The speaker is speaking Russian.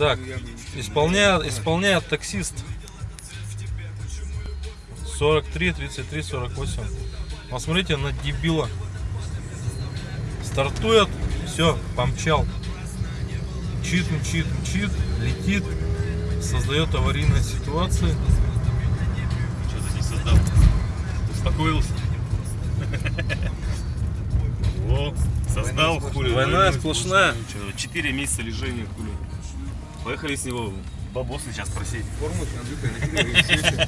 Так, исполняет, исполняет таксист. 43, 33, 48. Посмотрите на дебила. Стартует, все, помчал. Мчит, мчит, мчит, летит, создает аварийные ситуации. Что ты не создал? Успокоился? создал хули. Двойная сплошная. Четыре месяца лежения хули. Поехали с него бабосы сейчас просить. Форму с Андрюхой на